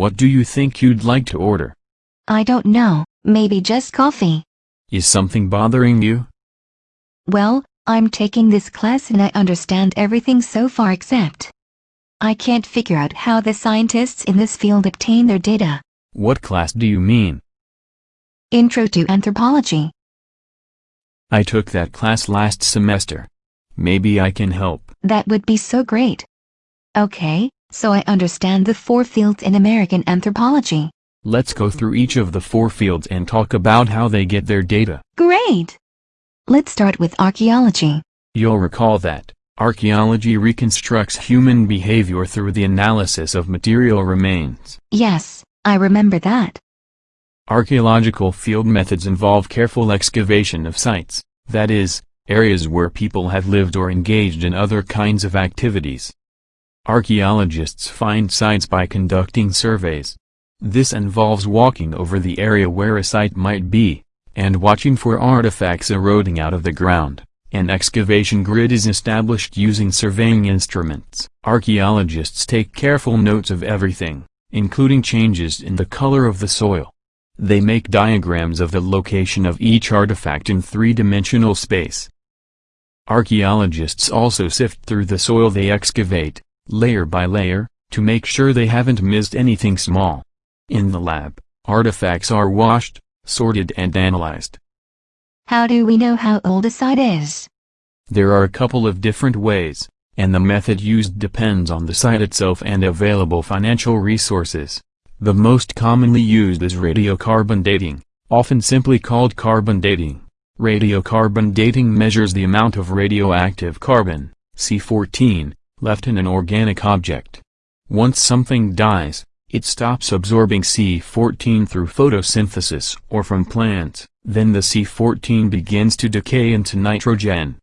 What do you think you'd like to order? I don't know, maybe just coffee. Is something bothering you? Well, I'm taking this class and I understand everything so far except I can't figure out how the scientists in this field obtain their data. What class do you mean? Intro to Anthropology. I took that class last semester. Maybe I can help. That would be so great. Okay, so I understand the four fields in American anthropology. Let's go through each of the four fields and talk about how they get their data. Great! Let's start with archaeology. You'll recall that archaeology reconstructs human behavior through the analysis of material remains. Yes, I remember that. Archaeological field methods involve careful excavation of sites, that is, areas where people have lived or engaged in other kinds of activities. Archaeologists find sites by conducting surveys. This involves walking over the area where a site might be, and watching for artifacts eroding out of the ground. An excavation grid is established using surveying instruments. Archaeologists take careful notes of everything, including changes in the color of the soil. They make diagrams of the location of each artifact in three-dimensional space. Archaeologists also sift through the soil they excavate, layer by layer, to make sure they haven't missed anything small. In the lab, artifacts are washed, sorted and analyzed. How do we know how old a site is? There are a couple of different ways, and the method used depends on the site itself and available financial resources. The most commonly used is radiocarbon dating, often simply called carbon dating. Radiocarbon dating measures the amount of radioactive carbon, C14, left in an organic object. Once something dies, it stops absorbing C14 through photosynthesis or from plants, then the C14 begins to decay into nitrogen.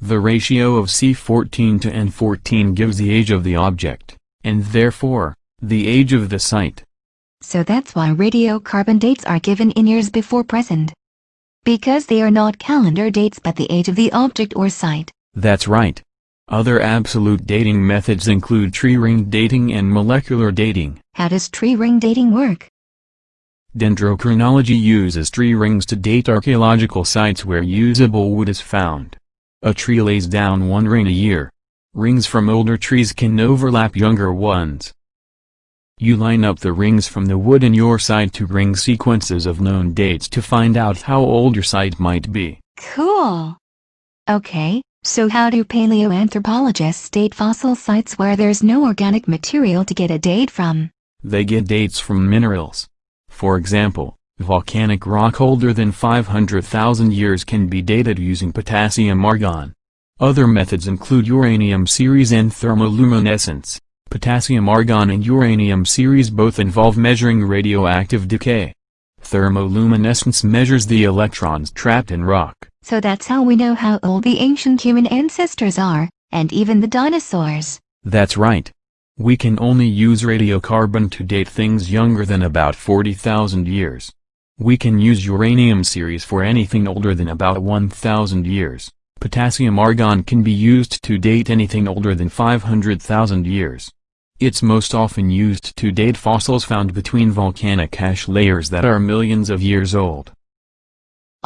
The ratio of C14 to N14 gives the age of the object, and therefore, the age of the site. So that's why radiocarbon dates are given in years before present. Because they are not calendar dates but the age of the object or site. That's right. Other absolute dating methods include tree ring dating and molecular dating. How does tree ring dating work? Dendrochronology uses tree rings to date archaeological sites where usable wood is found. A tree lays down one ring a year. Rings from older trees can overlap younger ones. You line up the rings from the wood in your site to ring sequences of known dates to find out how old your site might be. Cool. Okay, so how do paleoanthropologists date fossil sites where there's no organic material to get a date from? They get dates from minerals. For example, volcanic rock older than 500,000 years can be dated using potassium argon. Other methods include uranium series and thermoluminescence. Potassium argon and uranium series both involve measuring radioactive decay. Thermoluminescence measures the electrons trapped in rock. So that's how we know how old the ancient human ancestors are, and even the dinosaurs. That's right. We can only use radiocarbon to date things younger than about 40,000 years. We can use uranium series for anything older than about 1,000 years. Potassium argon can be used to date anything older than 500,000 years. It's most often used to date fossils found between volcanic ash layers that are millions of years old.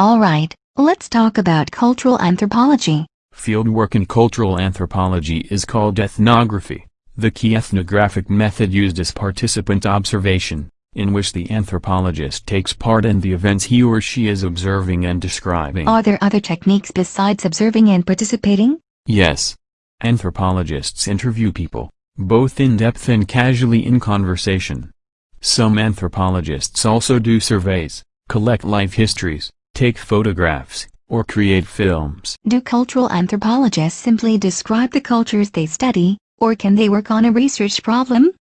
Alright, let's talk about cultural anthropology. Fieldwork in cultural anthropology is called ethnography. The key ethnographic method used is participant observation, in which the anthropologist takes part in the events he or she is observing and describing. Are there other techniques besides observing and participating? Yes. Anthropologists interview people, both in-depth and casually in conversation. Some anthropologists also do surveys, collect life histories, take photographs, or create films. Do cultural anthropologists simply describe the cultures they study, or can they work on a research problem?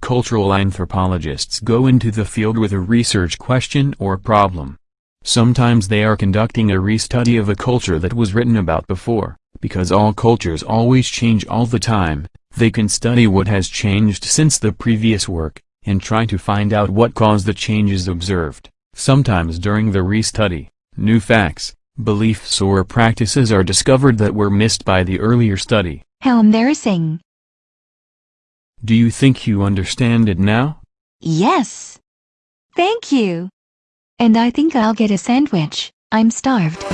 Cultural anthropologists go into the field with a research question or problem. Sometimes they are conducting a restudy of a culture that was written about before, because all cultures always change all the time, they can study what has changed since the previous work, and try to find out what caused the changes observed. Sometimes during the restudy, new facts, beliefs or practices are discovered that were missed by the earlier study. How embarrassing. Do you think you understand it now? Yes. Thank you. And I think I'll get a sandwich. I'm starved.